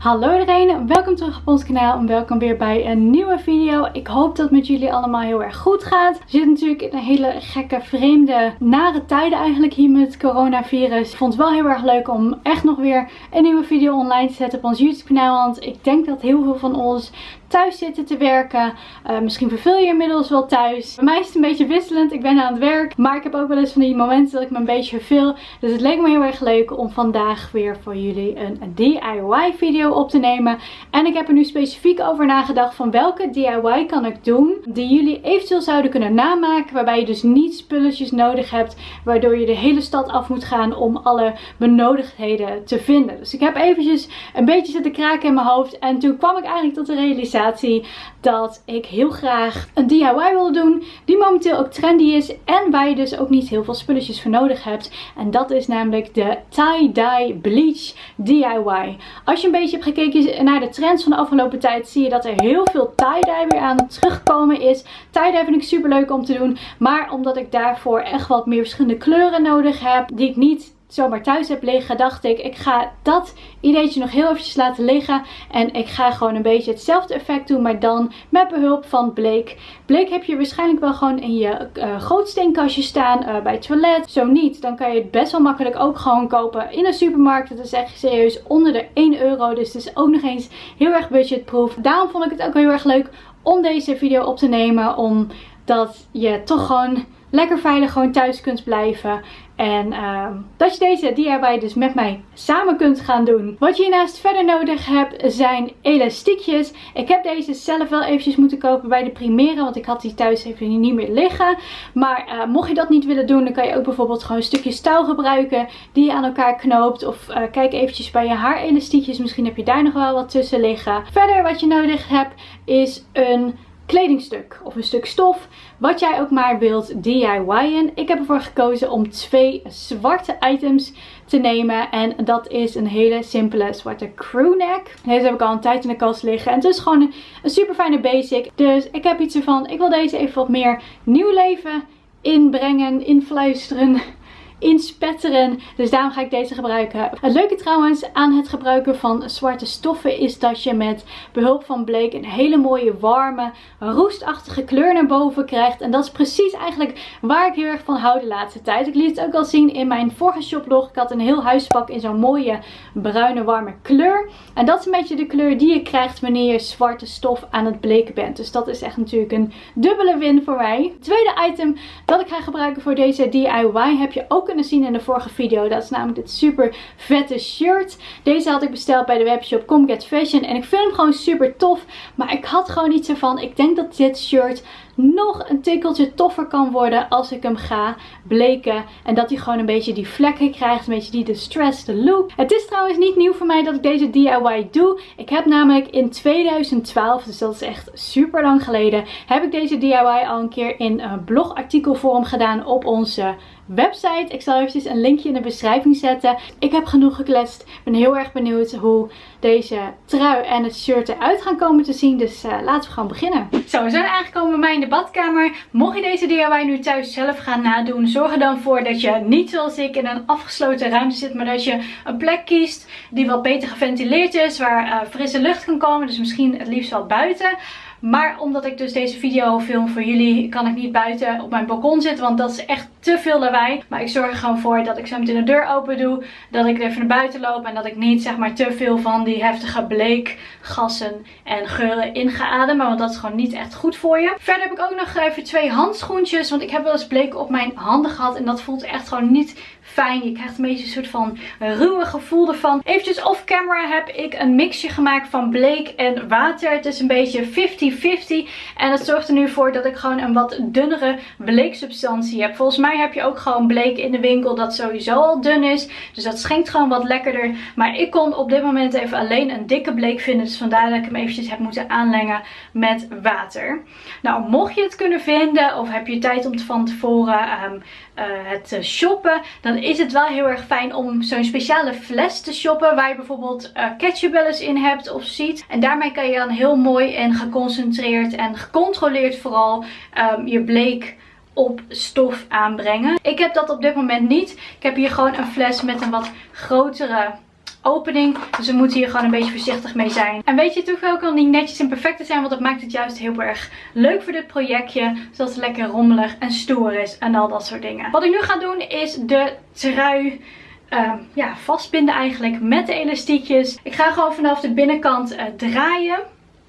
Hallo iedereen, welkom terug op ons kanaal en welkom weer bij een nieuwe video. Ik hoop dat het met jullie allemaal heel erg goed gaat. We zitten natuurlijk in een hele gekke, vreemde, nare tijden eigenlijk hier met het coronavirus. Ik vond het wel heel erg leuk om echt nog weer een nieuwe video online te zetten op ons YouTube kanaal. Want ik denk dat heel veel van ons thuis zitten te werken. Uh, misschien verveel je inmiddels wel thuis. Bij mij is het een beetje wisselend. Ik ben aan het werk. Maar ik heb ook wel eens van die momenten dat ik me een beetje verveel. Dus het leek me heel erg leuk om vandaag weer voor jullie een DIY video op te nemen. En ik heb er nu specifiek over nagedacht van welke DIY kan ik doen. Die jullie eventueel zouden kunnen namaken. Waarbij je dus niet spulletjes nodig hebt. Waardoor je de hele stad af moet gaan om alle benodigdheden te vinden. Dus ik heb eventjes een beetje zitten kraken in mijn hoofd. En toen kwam ik eigenlijk tot de realisatie dat ik heel graag een DIY wilde doen. Die momenteel ook trendy is. En waar je dus ook niet heel veel spulletjes voor nodig hebt. En dat is namelijk de tie-dye bleach DIY. Als je een beetje hebt gekeken naar de trends van de afgelopen tijd. Zie je dat er heel veel tie-dye weer aan het terugkomen is. Tie-dye vind ik super leuk om te doen. Maar omdat ik daarvoor echt wat meer verschillende kleuren nodig heb. Die ik niet zomaar thuis heb liggen, dacht ik, ik ga dat ideetje nog heel eventjes laten liggen. En ik ga gewoon een beetje hetzelfde effect doen, maar dan met behulp van bleek. Bleek heb je waarschijnlijk wel gewoon in je uh, grootsteenkastje staan uh, bij het toilet. Zo niet, dan kan je het best wel makkelijk ook gewoon kopen in een supermarkt. Het is echt serieus onder de 1 euro, dus het is ook nog eens heel erg budgetproof. Daarom vond ik het ook heel erg leuk om deze video op te nemen, omdat je toch gewoon lekker veilig gewoon thuis kunt blijven. En uh, dat je deze DIY dus met mij samen kunt gaan doen. Wat je hiernaast verder nodig hebt zijn elastiekjes. Ik heb deze zelf wel eventjes moeten kopen bij de Primera. Want ik had die thuis even niet meer liggen. Maar uh, mocht je dat niet willen doen dan kan je ook bijvoorbeeld gewoon een stukje touw gebruiken. Die je aan elkaar knoopt. Of uh, kijk eventjes bij je haarelastiekjes. Misschien heb je daar nog wel wat tussen liggen. Verder wat je nodig hebt is een kledingstuk of een stuk stof. Wat jij ook maar wilt DIY'en. Ik heb ervoor gekozen om twee zwarte items te nemen. En dat is een hele simpele zwarte crewneck. Deze heb ik al een tijd in de kast liggen. En het is gewoon een, een super fijne basic. Dus ik heb iets ervan. Ik wil deze even wat meer nieuw leven inbrengen, influisteren inspetteren. Dus daarom ga ik deze gebruiken. Het leuke trouwens aan het gebruiken van zwarte stoffen is dat je met behulp van bleek een hele mooie warme roestachtige kleur naar boven krijgt. En dat is precies eigenlijk waar ik heel erg van hou de laatste tijd. Ik liet het ook al zien in mijn vorige shoplog. Ik had een heel huispak in zo'n mooie bruine warme kleur. En dat is een beetje de kleur die je krijgt wanneer je zwarte stof aan het bleken bent. Dus dat is echt natuurlijk een dubbele win voor mij. Het tweede item dat ik ga gebruiken voor deze DIY heb je ook kunnen zien in de vorige video. Dat is namelijk dit super vette shirt. Deze had ik besteld bij de webshop Come Get Fashion. En ik vind hem gewoon super tof. Maar ik had gewoon iets ervan. Ik denk dat dit shirt nog een tikkeltje toffer kan worden als ik hem ga bleken. En dat hij gewoon een beetje die vlekken krijgt. Een beetje die distressed look. Het is trouwens niet nieuw voor mij dat ik deze DIY doe. Ik heb namelijk in 2012, dus dat is echt super lang geleden, heb ik deze DIY al een keer in een blogartikelvorm gedaan op onze website. Ik zal eventjes een linkje in de beschrijving zetten. Ik heb genoeg gekletst. Ik ben heel erg benieuwd hoe deze trui en het shirt eruit gaan komen te zien. Dus uh, laten we gewoon beginnen. Zo, we zijn aangekomen bij mij in de badkamer. Mocht je deze DIY nu thuis zelf gaan nadoen, zorg er dan voor dat je niet zoals ik in een afgesloten ruimte zit. Maar dat je een plek kiest die wat beter geventileerd is. Waar uh, frisse lucht kan komen. Dus misschien het liefst wel buiten. Maar omdat ik dus deze video film voor jullie, kan ik niet buiten op mijn balkon zitten. Want dat is echt te veel lawaai. Maar ik zorg er gewoon voor dat ik zo meteen de deur open doe. Dat ik even naar buiten loop. En dat ik niet zeg maar te veel van die heftige bleekgassen en geuren in ga ademen. Want dat is gewoon niet echt goed voor je. Verder heb ik ook nog even twee handschoentjes. Want ik heb wel eens bleek op mijn handen gehad. En dat voelt echt gewoon niet fijn. Je krijgt een beetje een soort van ruwe gevoel ervan. Eventjes off camera heb ik een mixje gemaakt van bleek en water. Het is een beetje 50-50. En dat zorgt er nu voor dat ik gewoon een wat dunnere bleeksubstantie heb. Volgens mij heb je ook gewoon bleek in de winkel dat sowieso al dun is. Dus dat schenkt gewoon wat lekkerder. Maar ik kon op dit moment even alleen een dikke bleek vinden. Dus vandaar dat ik hem eventjes heb moeten aanlengen met water. Nou, mocht je het kunnen vinden of heb je tijd om het van tevoren um, het shoppen. Dan is het wel heel erg fijn om zo'n speciale fles te shoppen. Waar je bijvoorbeeld uh, ketchup wel in hebt of ziet. En daarmee kan je dan heel mooi en geconcentreerd en gecontroleerd vooral um, je bleek op stof aanbrengen. Ik heb dat op dit moment niet. Ik heb hier gewoon een fles met een wat grotere opening. Dus we moeten hier gewoon een beetje voorzichtig mee zijn. En weet je, het hoeft ook al niet netjes en perfect te zijn. Want dat maakt het juist heel erg leuk voor dit projectje. Zodat het lekker rommelig en stoer is. En al dat soort dingen. Wat ik nu ga doen is de trui... Uh, ja, vastbinden eigenlijk met de elastiekjes. Ik ga gewoon vanaf de binnenkant uh, draaien.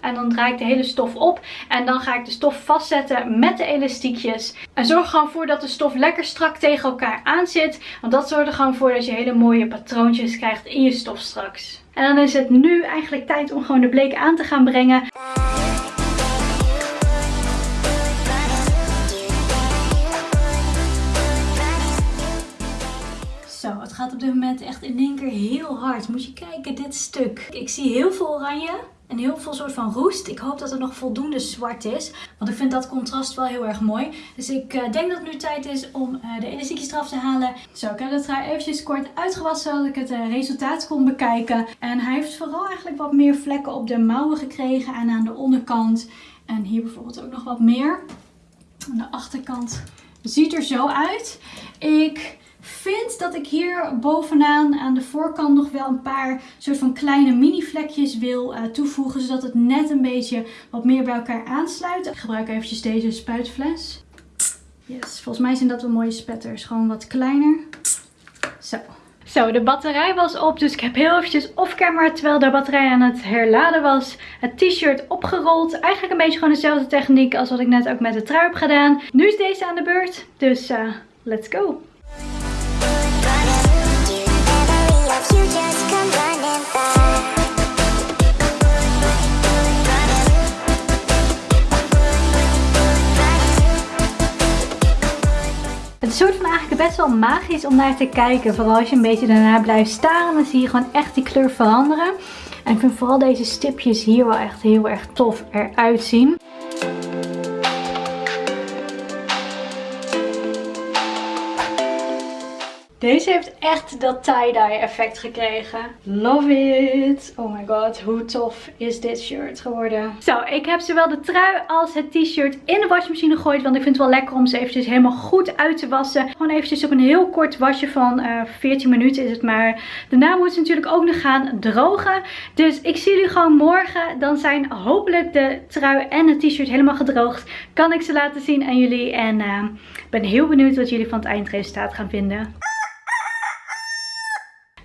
En dan draai ik de hele stof op. En dan ga ik de stof vastzetten met de elastiekjes. En zorg gewoon voor dat de stof lekker strak tegen elkaar aan zit. Want dat zorgt er gewoon voor dat je hele mooie patroontjes krijgt in je stof straks. En dan is het nu eigenlijk tijd om gewoon de bleek aan te gaan brengen. Zo, het gaat op dit moment echt in één keer heel hard. Moet je kijken, dit stuk. Ik zie heel veel oranje en heel veel soort van roest. Ik hoop dat er nog voldoende zwart is. Want ik vind dat contrast wel heel erg mooi. Dus ik uh, denk dat het nu tijd is om uh, de elastiekjes eraf te halen. Zo, ik heb het trui eventjes kort uitgewassen zodat ik het uh, resultaat kon bekijken. En hij heeft vooral eigenlijk wat meer vlekken op de mouwen gekregen en aan de onderkant. En hier bijvoorbeeld ook nog wat meer. Aan de achterkant ziet er zo uit. Ik vind dat ik hier bovenaan aan de voorkant nog wel een paar soort van kleine mini vlekjes wil uh, toevoegen. Zodat het net een beetje wat meer bij elkaar aansluit. Ik gebruik eventjes deze spuitfles. Yes, volgens mij zijn dat wel mooie spetters. Gewoon wat kleiner. Zo. Zo, de batterij was op, dus ik heb heel eventjes off-camera, terwijl de batterij aan het herladen was, het t-shirt opgerold. Eigenlijk een beetje gewoon dezelfde techniek als wat ik net ook met de trui heb gedaan. Nu is deze aan de beurt, dus uh, let's go! Het is soort van eigenlijk best wel magisch om naar te kijken. Vooral als je een beetje daarna blijft staren. Dan zie je gewoon echt die kleur veranderen. En ik vind vooral deze stipjes hier wel echt heel erg tof eruit zien. Deze heeft echt dat tie-dye effect gekregen. Love it. Oh my god, hoe tof is dit shirt geworden. Zo, ik heb zowel de trui als het t-shirt in de wasmachine gegooid. Want ik vind het wel lekker om ze eventjes helemaal goed uit te wassen. Gewoon eventjes op een heel kort wasje van uh, eh, 14 minuten is het maar. Daarna moet ze natuurlijk ook nog gaan drogen. Dus ik zie jullie gewoon morgen. Dan zijn hopelijk de trui en het t-shirt helemaal gedroogd. Kan ik ze laten zien aan jullie. En uh, ben heel benieuwd wat jullie van het eindresultaat gaan vinden.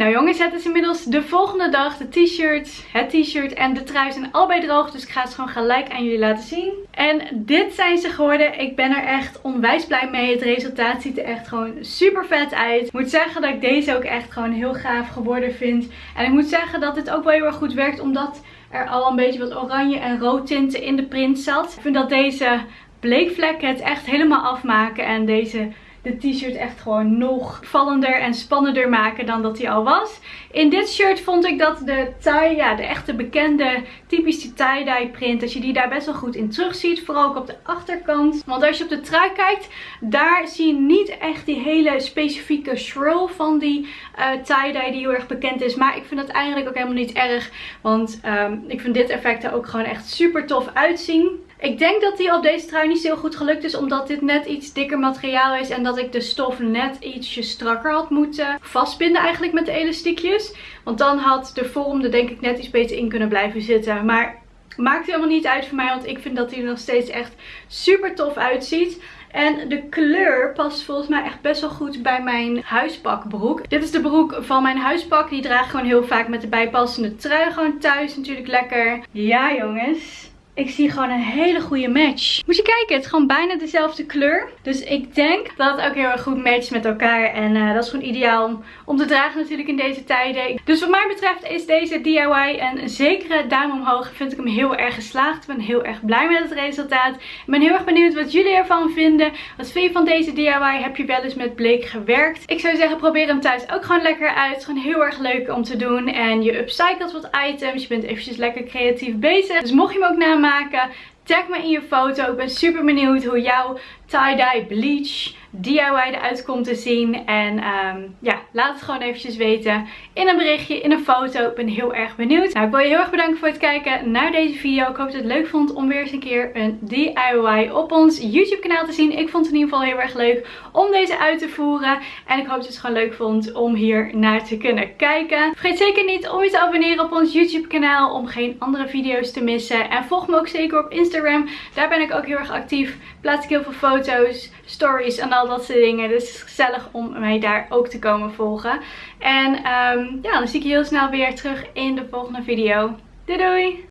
Nou jongens, het is inmiddels de volgende dag. De t-shirt, het t-shirt en de trui zijn allebei droog. Dus ik ga het gewoon gelijk aan jullie laten zien. En dit zijn ze geworden. Ik ben er echt onwijs blij mee. Het resultaat ziet er echt gewoon super vet uit. Ik moet zeggen dat ik deze ook echt gewoon heel gaaf geworden vind. En ik moet zeggen dat dit ook wel heel erg goed werkt. Omdat er al een beetje wat oranje en rood tinten in de print zat. Ik vind dat deze bleekvlekken het echt helemaal afmaken. En deze de t-shirt echt gewoon nog vallender en spannender maken dan dat hij al was. In dit shirt vond ik dat de tie, ja de echte bekende typische tie-dye print, dat je die daar best wel goed in terug ziet. Vooral ook op de achterkant. Want als je op de trui kijkt, daar zie je niet echt die hele specifieke swirl van die uh, tie-dye die heel erg bekend is. Maar ik vind dat eigenlijk ook helemaal niet erg. Want um, ik vind dit effect er ook gewoon echt super tof uitzien. Ik denk dat die op deze trui niet zo goed gelukt is. Omdat dit net iets dikker materiaal is. En dat ik de stof net ietsje strakker had moeten vastbinden eigenlijk met de elastiekjes. Want dan had de vorm er denk ik net iets beter in kunnen blijven zitten. Maar maakt helemaal niet uit voor mij. Want ik vind dat hij er nog steeds echt super tof uitziet. En de kleur past volgens mij echt best wel goed bij mijn huispakbroek. Dit is de broek van mijn huispak. Die draag ik gewoon heel vaak met de bijpassende trui. Gewoon thuis natuurlijk lekker. Ja jongens. Ik zie gewoon een hele goede match. Moet je kijken, het is gewoon bijna dezelfde kleur. Dus ik denk dat het ook heel erg goed matcht met elkaar. En uh, dat is gewoon ideaal om, om te dragen natuurlijk in deze tijden. Dus wat mij betreft is deze DIY een zekere duim omhoog. Vind ik hem heel erg geslaagd. Ik ben heel erg blij met het resultaat. Ik ben heel erg benieuwd wat jullie ervan vinden. Wat vind je van deze DIY? Heb je wel eens met bleek gewerkt? Ik zou zeggen, probeer hem thuis ook gewoon lekker uit. Het is gewoon heel erg leuk om te doen. En je upcycelt wat items. Je bent eventjes lekker creatief bezig. Dus mocht je hem ook namaken Tag me in je foto. Ik ben super benieuwd hoe jouw tie-dye bleach DIY eruit komt te zien. En um, ja, laat het gewoon eventjes weten in een berichtje, in een foto. Ik ben heel erg benieuwd. Nou, ik wil je heel erg bedanken voor het kijken naar deze video. Ik hoop dat je het leuk vond om weer eens een keer een DIY op ons YouTube kanaal te zien. Ik vond het in ieder geval heel erg leuk om deze uit te voeren. En ik hoop dat je het gewoon leuk vond om hier naar te kunnen kijken. Vergeet zeker niet om je te abonneren op ons YouTube kanaal om geen andere video's te missen. En volg me ook zeker op Instagram. Daar ben ik ook heel erg actief. Plaats ik heel veel foto's, stories en al dat soort dingen. Dus het is gezellig om mij daar ook te komen volgen. En um, ja, dan zie ik je heel snel weer terug in de volgende video. Doei doei!